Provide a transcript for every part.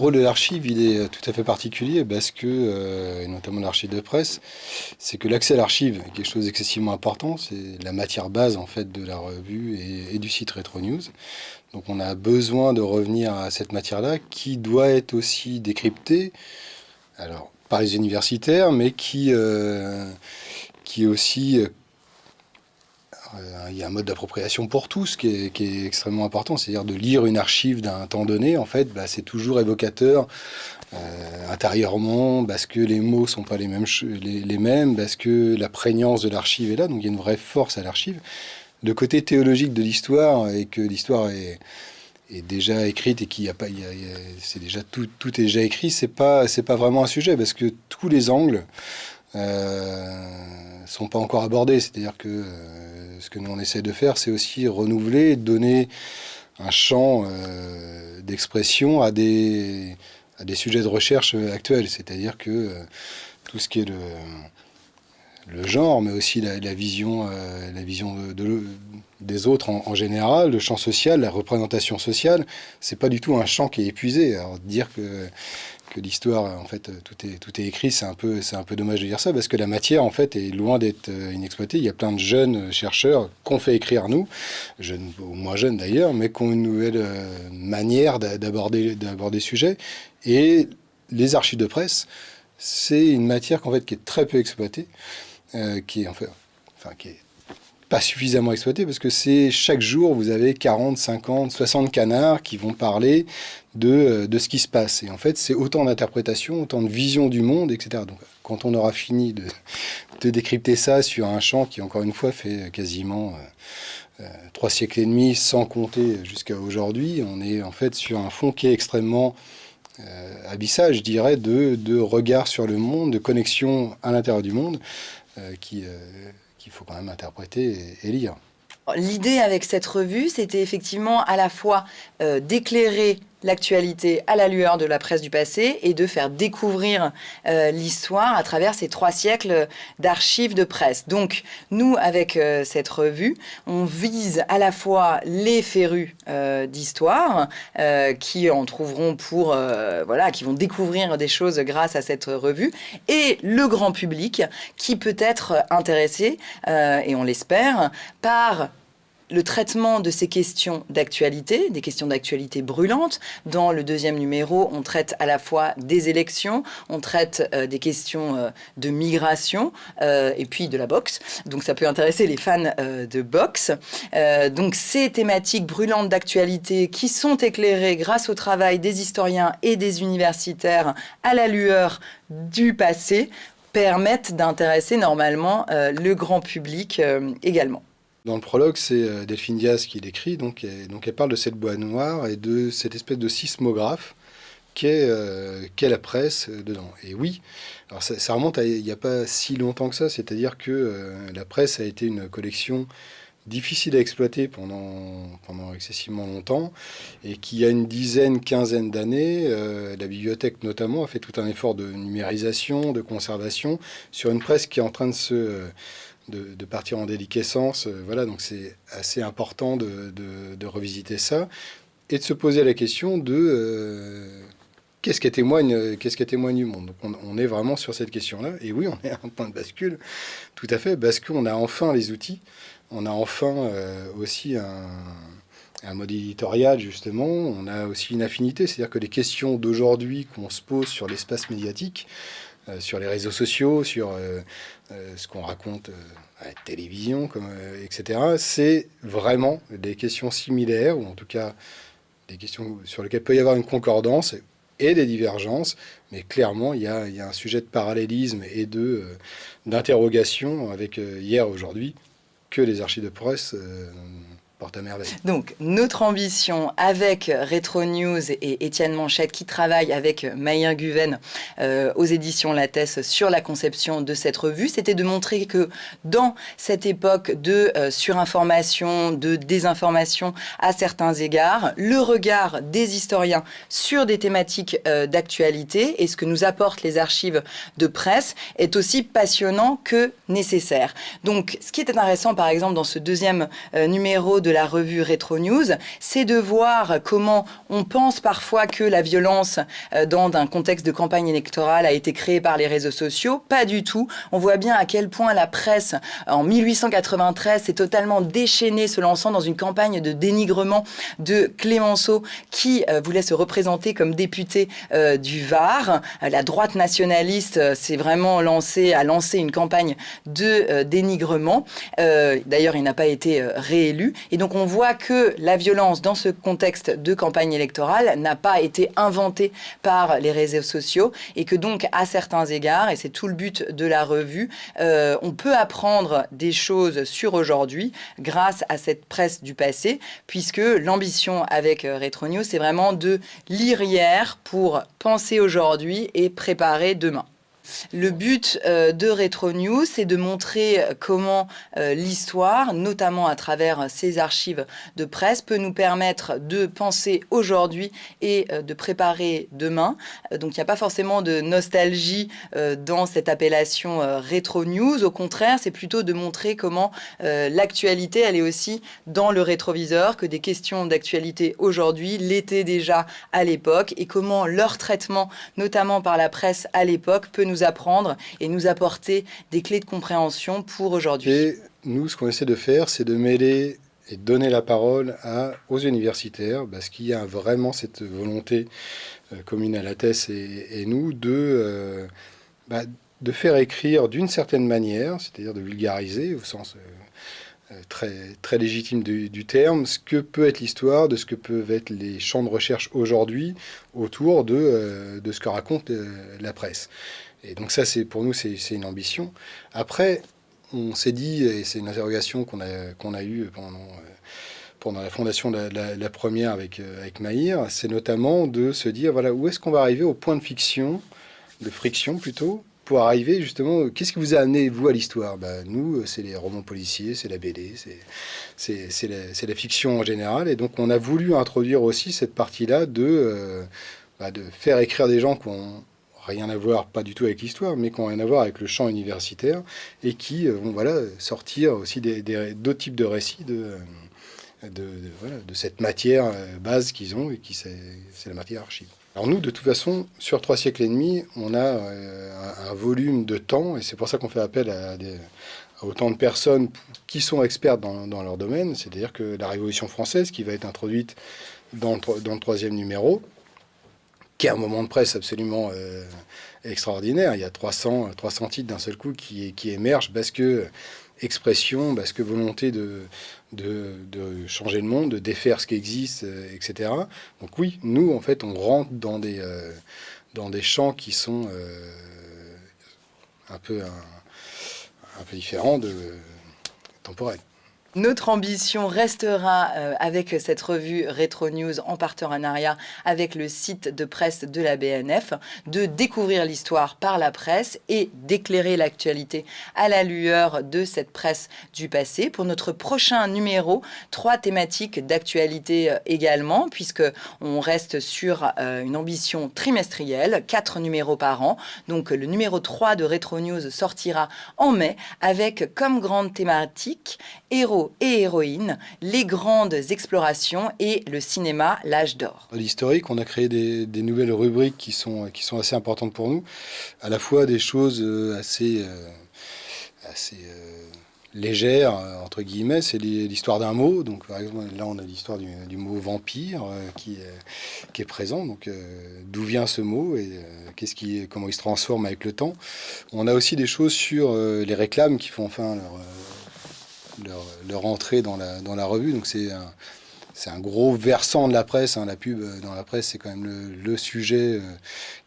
rôle de l'archive, il est tout à fait particulier parce que, euh, et notamment l'archive de presse, c'est que l'accès à l'archive est quelque chose d'excessivement important. C'est la matière base en fait de la revue et, du site Retro News. Donc on a besoin de revenir à cette matière-là qui doit être aussi décryptée, alors par les universitaires, mais qui, euh, qui est aussi euh, il y a un mode d'appropriation pour tous qui est, extrêmement important, c'est-à-dire de lire une archive d'un temps donné, en fait, bah, c'est toujours évocateur euh, intérieurement, parce que les mots sont pas les mêmes, parce que la prégnance de l'archive est là, donc il y a une vraie force à l'archive. Le côté théologique de l'histoire, et que l'histoire est, déjà écrite et qu'il a pas, c'est déjà tout, tout est déjà écrit, c'est pas, c'est pas vraiment un sujet, parce que tous les angles euh, sont pas encore abordés, c'est-à-dire que euh, ce que nous on essaie de faire, c'est aussi renouveler, donner un champ euh, d'expression à des, à des sujets de recherche actuels. C'est-à-dire que euh, tout ce qui est le, le genre, mais aussi la, vision, euh, la vision de, des autres en, général, le champ social, la représentation sociale, c'est pas du tout un champ qui est épuisé. Alors dire que que l'histoire, en fait, tout est, tout est écrit, c'est un, peu, un peu dommage de dire ça, parce que la matière, en fait, est loin d'être euh, inexploitée. Il y a plein de jeunes chercheurs qu'on fait écrire nous, jeunes, ou moins jeunes d'ailleurs, mais qui ont une nouvelle euh, manière d'aborder le sujet. Et les archives de presse, c'est une matière qu'en fait, qui est très peu exploitée, euh, qui est, en fait, enfin, qui est pas suffisamment exploité parce que c'est chaque jour, vous avez 40, 50, 60 canards qui vont parler de, euh, de ce qui se passe. Et en fait, c'est autant d'interprétation, autant de vision du monde, etc. Donc, quand on aura fini de, de, décrypter ça sur un champ qui, encore une fois, fait quasiment euh, euh, trois siècles et demi, sans compter jusqu'à aujourd'hui, on est en fait sur un fond qui est extrêmement abyssal, je dirais, de, de regard sur le monde, de connexion à l'intérieur du monde, qui qu'il faut quand même interpréter et, lire. L'idée avec cette revue, c'était effectivement à la fois euh, d'éclairer l'actualité à la lueur de la presse du passé et de faire découvrir euh, l'histoire à travers ces trois siècles d'archives de presse. Donc, nous, avec euh, cette revue, on vise à la fois les férus euh, d'histoire qui en trouveront pour, voilà, qui vont découvrir des choses grâce à cette revue et le grand public qui peut être intéressé, et on l'espère, par le traitement de ces questions d'actualité, des questions d'actualité brûlantes. Dans le deuxième numéro, on traite à la fois des élections, on traite euh, des questions euh, de migration euh, et puis de la boxe. Donc ça peut intéresser les fans de boxe. donc ces thématiques brûlantes d'actualité qui sont éclairées grâce au travail des historiens et des universitaires à la lueur du passé permettent d'intéresser normalement le grand public également. Dans le prologue, c'est euh, Delphine Diaz qui l'écrit, donc, elle parle de cette boîte noire et de cette espèce de sismographe qu'est euh, la presse euh, dedans. Et oui, ça, remonte à il n'y a pas si longtemps que ça, c'est-à-dire que la presse a été une collection difficile à exploiter pendant, pendant excessivement longtemps, et qui a une dizaine, quinzaine d'années, la bibliothèque notamment a fait tout un effort de numérisation, de conservation, sur une presse qui est en train de se de, partir en déliquescence. Euh, voilà, donc c'est assez important de, revisiter ça et de se poser la question de euh, qu'est-ce qui témoigne, qu'est-ce qui témoigne du monde. Donc on, est vraiment sur cette question-là. Et oui, on est à un point de bascule, tout à fait, parce qu'on a enfin les outils, on a enfin euh, aussi un, un mode éditorial, justement, on a aussi une affinité, c'est-à-dire que les questions d'aujourd'hui qu'on se pose sur l'espace médiatique, sur les réseaux sociaux, sur euh, ce qu'on raconte euh, à la télévision, euh, etc., c'est vraiment des questions similaires, ou en tout cas des questions sur lesquelles peut y avoir une concordance et des divergences, mais clairement, il y a, y a un sujet de parallélisme et de d'interrogation avec hier, aujourd'hui, que les archives de presse donc, notre ambition avec Retro News et Étienne Manchette qui travaille avec Maïen Guven euh, aux éditions Lattès sur la conception de cette revue, c'était de montrer que dans cette époque de euh, surinformation, de désinformation à certains égards, le regard des historiens sur des thématiques euh, d'actualité et ce que nous apportent les archives de presse est aussi passionnant que nécessaire. Donc, ce qui est intéressant, par exemple, dans ce deuxième numéro de de la revue Retro News, c'est de voir comment on pense parfois que la violence euh, dans un contexte de campagne électorale a été créée par les réseaux sociaux. Pas du tout. On voit bien à quel point la presse, en 1893, s'est totalement déchaînée, se lançant dans une campagne de dénigrement de Clémenceau, qui euh, voulait se représenter comme député euh, du Var. La droite nationaliste s'est vraiment lancée, a lancé une campagne de dénigrement. D'ailleurs, il n'a pas été réélu. Et donc, on voit que la violence dans ce contexte de campagne électorale n'a pas été inventée par les réseaux sociaux et que donc, à certains égards, et c'est tout le but de la revue, euh, on peut apprendre des choses sur aujourd'hui grâce à cette presse du passé, puisque l'ambition avec euh, Retro News, c'est vraiment de lire hier pour penser aujourd'hui et préparer demain. Le but euh, de Retro News, c'est de montrer comment euh, l'histoire, notamment à travers ces archives de presse, peut nous permettre de penser aujourd'hui et euh, de préparer demain. donc il n'y a pas forcément de nostalgie dans cette appellation Retro News. Au contraire, c'est plutôt de montrer comment l'actualité, elle est aussi dans le rétroviseur, que des questions d'actualité aujourd'hui l'étaient déjà à l'époque et comment leur traitement, notamment par la presse à l'époque, peut nous apprendre et nous apporter des clés de compréhension pour aujourd'hui. Et nous, ce qu'on essaie de faire, c'est de mêler et donner la parole aux universitaires, parce qu'il y a vraiment cette volonté euh, commune à la thèse et, nous de, euh, bah, de faire écrire d'une certaine manière, c'est-à-dire de vulgariser au sens euh, très, très légitime du, du, terme, ce que peut être l'histoire, de ce que peuvent être les champs de recherche aujourd'hui autour de, de ce que raconte la presse. Et donc ça, c'est pour nous, c'est une ambition. Après, on s'est dit, et c'est une interrogation qu'on a, qu'on a eue pendant, euh, pendant la fondation de la, première avec, euh, avec Maïr, c'est notamment de se dire, voilà, où est-ce qu'on va arriver au point de fiction, de friction plutôt, pour arriver justement, qu'est-ce qui vous a amené, vous, à l'histoire? Bah, Nous, c'est les romans policiers, c'est la BD, c'est la, la, fiction en général. Et donc, on a voulu introduire aussi cette partie-là de, euh, bah, de faire écrire des gens qui ont rien à voir, pas du tout avec l'histoire, mais qui ont rien à voir avec le champ universitaire et qui euh, vont voilà, sortir aussi d'autres types de récits de, de, voilà, de cette matière euh, base qu'ils ont et qui c'est la matière archive. Alors nous, de toute façon, sur trois siècles et demi, on a euh, un, volume de temps, et c'est pour ça qu'on fait appel à, autant de personnes qui sont expertes dans, dans leur domaine, c'est-à-dire que la Révolution française, qui va être introduite dans dans le troisième numéro, qui est un moment de presse absolument euh, extraordinaire. Il y a 300, 300 titres d'un seul coup qui, qui émergent parce que expression, parce que volonté de, de, changer le monde, de défaire ce qui existe, euh, etc. Donc oui, nous, en fait, on rentre dans des, euh, dans des champs qui sont un, peu, un, un, peu différents de temporels. Notre ambition restera euh, avec cette revue Retro News en partenariat avec le site de presse de la BNF de découvrir l'histoire par la presse et d'éclairer l'actualité à la lueur de cette presse du passé. Pour notre prochain numéro, trois thématiques d'actualité euh, également puisque on reste sur euh, une ambition trimestrielle, quatre numéros par an. Donc le numéro 3 de Retro News sortira en mai avec comme grande thématique héros et héroïnes, les grandes explorations et le cinéma, l'âge d'or. L'historique, on a créé des, nouvelles rubriques qui sont, qui sont assez importantes pour nous, à la fois des choses euh, assez, euh, assez euh, légères, entre guillemets, c'est l'histoire d'un mot. Donc, par exemple, là, on a l'histoire du, mot vampire qui, qui est présent. Donc, d'où vient ce mot et qu'est-ce qui, comment il se transforme avec le temps. On a aussi des choses sur les réclames qui font enfin leur leur, entrée dans la, dans la revue. Donc c'est c'est un gros versant de la presse. Hein. La pub euh, dans la presse, c'est quand même le, sujet euh,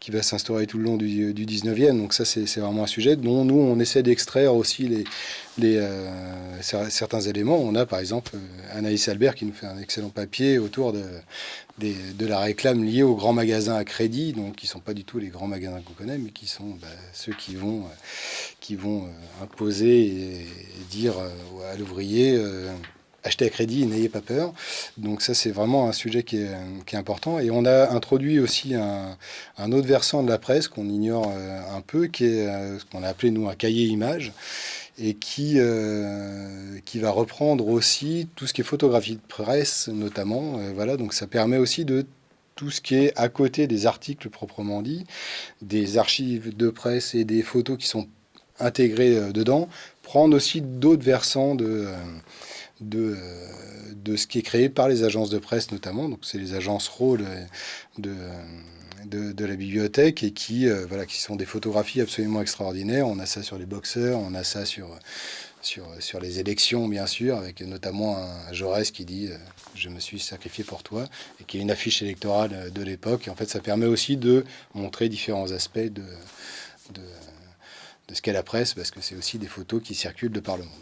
qui va s'instaurer tout le long du, du 19e. Donc ça, c'est vraiment un sujet dont nous, on essaie d'extraire aussi les, euh, certains éléments. On a par exemple Anaïs Albert qui nous fait un excellent papier autour de, de la réclame liée aux grands magasins à crédit, donc qui ne sont pas du tout les grands magasins qu'on connaît, mais qui sont bah, ceux qui vont, qui vont imposer et, dire à l'ouvrier acheter à crédit, n'ayez pas peur. Donc ça, c'est vraiment un sujet qui est, important. Et on a introduit aussi un, autre versant de la presse qu'on ignore euh, un peu, qui est euh, ce qu'on a appelé, nous, un cahier image. et qui, euh, qui va reprendre aussi tout ce qui est photographie de presse notamment. Voilà, donc ça permet aussi de tout ce qui est à côté des articles proprement dit, des archives de presse et des photos qui sont intégrées dedans, prendre aussi d'autres versants de, de, de ce qui est créé par les agences de presse notamment. Donc c'est les agences rôles de de, la bibliothèque et qui, euh, voilà, qui sont des photographies absolument extraordinaires. On a ça sur les boxeurs, on a ça sur, sur, sur les élections, bien sûr, avec notamment un Jaurès qui dit euh, Je me suis sacrifié pour toi », et qui est une affiche électorale de l'époque. Et en fait, ça permet aussi de montrer différents aspects de, de, de ce qu'est la presse, parce que c'est aussi des photos qui circulent de par le monde.